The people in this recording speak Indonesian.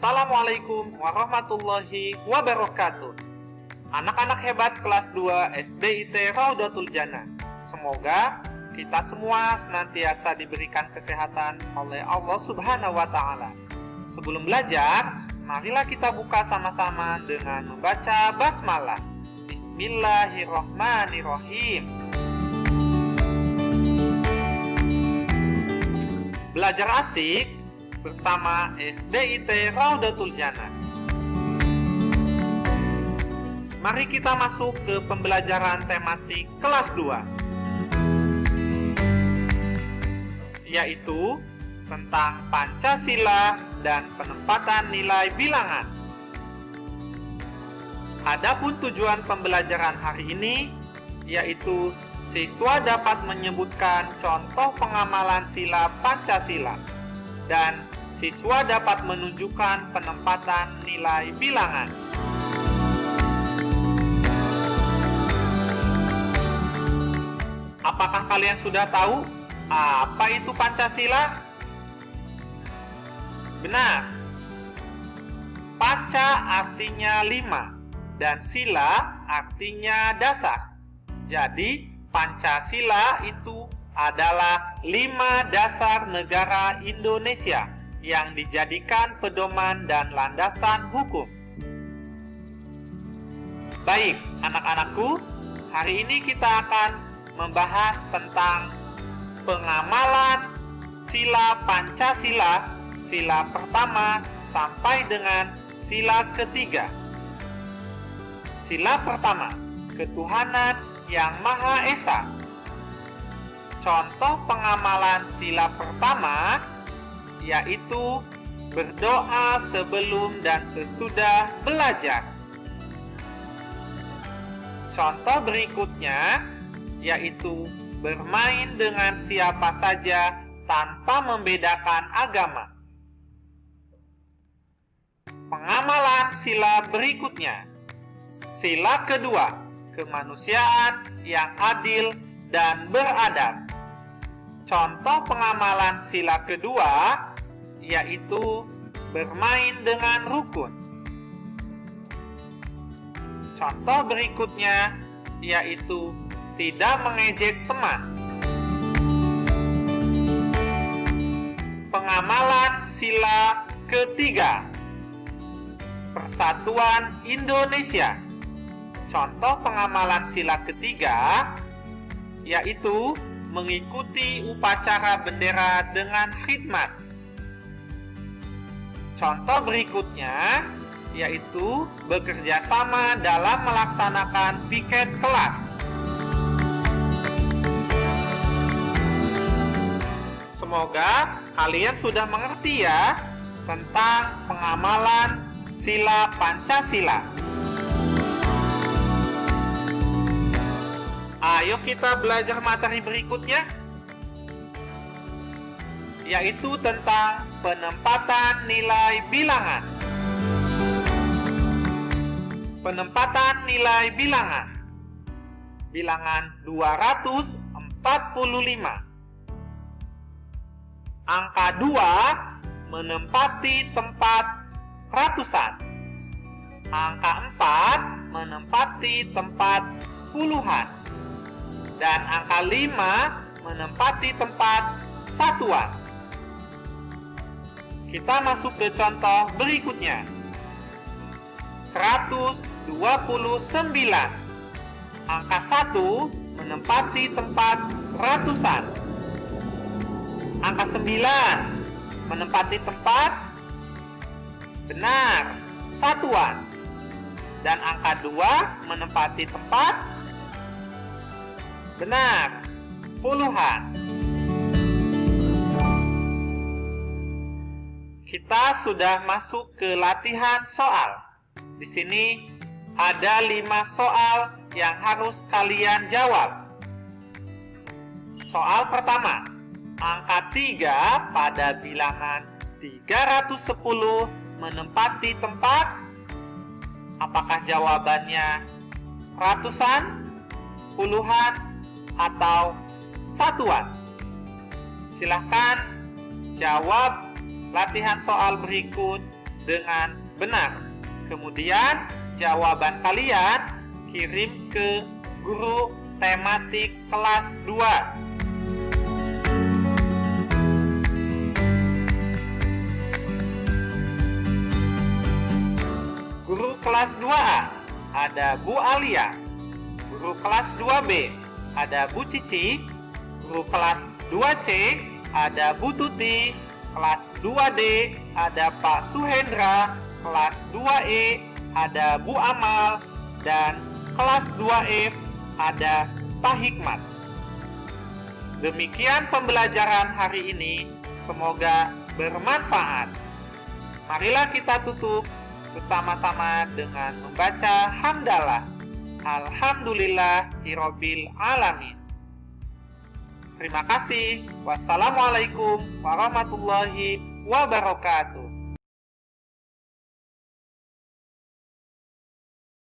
Assalamualaikum warahmatullahi wabarakatuh. Anak-anak hebat kelas 2 SDIT Raudatul Jannah. Semoga kita semua senantiasa diberikan kesehatan oleh Allah Subhanahu wa taala. Sebelum belajar, marilah kita buka sama-sama dengan membaca basmalah. Bismillahirrahmanirrahim. Belajar asik bersama SDIT Raudatul Jannah. Mari kita masuk ke pembelajaran tematik kelas 2 yaitu tentang Pancasila dan penempatan nilai bilangan. Adapun tujuan pembelajaran hari ini yaitu siswa dapat menyebutkan contoh pengamalan sila Pancasila dan siswa dapat menunjukkan penempatan nilai bilangan. Apakah kalian sudah tahu apa itu Pancasila? Benar. Panca artinya lima dan sila artinya dasar. Jadi Pancasila itu adalah lima dasar negara Indonesia yang dijadikan pedoman dan landasan hukum. Baik, anak-anakku, hari ini kita akan membahas tentang pengamalan sila Pancasila, sila pertama sampai dengan sila ketiga. Sila pertama, ketuhanan yang Maha Esa Contoh pengamalan sila pertama yaitu berdoa sebelum dan sesudah belajar. Contoh berikutnya yaitu bermain dengan siapa saja tanpa membedakan agama. Pengamalan sila berikutnya. Sila kedua, kemanusiaan yang adil dan beradab. Contoh pengamalan sila kedua yaitu bermain dengan rukun. Contoh berikutnya yaitu tidak mengejek teman. Pengamalan sila ketiga Persatuan Indonesia Contoh pengamalan sila ketiga yaitu mengikuti upacara bendera dengan khidmat. Contoh berikutnya yaitu bekerja sama dalam melaksanakan piket kelas. Semoga kalian sudah mengerti ya tentang pengamalan sila Pancasila. Ayo kita belajar materi berikutnya yaitu tentang penempatan nilai bilangan. Penempatan nilai bilangan. Bilangan 245. Angka 2 menempati tempat ratusan. Angka 4 menempati tempat puluhan dan angka 5 menempati tempat satuan. Kita masuk ke contoh berikutnya. 129. Angka 1 menempati tempat ratusan. Angka 9 menempati tempat benar satuan. Dan angka 2 menempati tempat Benar, puluhan. Kita sudah masuk ke latihan soal. Di sini ada lima soal yang harus kalian jawab. Soal pertama, angka 3 pada bilangan 310 menempati tempat? Apakah jawabannya ratusan, puluhan, atau satuan? Silahkan jawab latihan soal berikut dengan benar. Kemudian, jawaban kalian kirim ke guru tematik kelas 2. Guru kelas 2A ada Bu Alia. Guru kelas 2B ada Bu Cici. Guru kelas 2C ada Bu Tuti. Kelas 2D ada Pak Suhendra. Kelas 2E ada Bu Amal. Dan kelas 2F ada Pak Hikmat. Demikian pembelajaran hari ini. Semoga bermanfaat. Marilah kita tutup bersama-sama dengan membaca hamdalah. Alhamdulillah hirobil alamin. Terima kasih. Wassalamualaikum warahmatullahi wabarakatuh.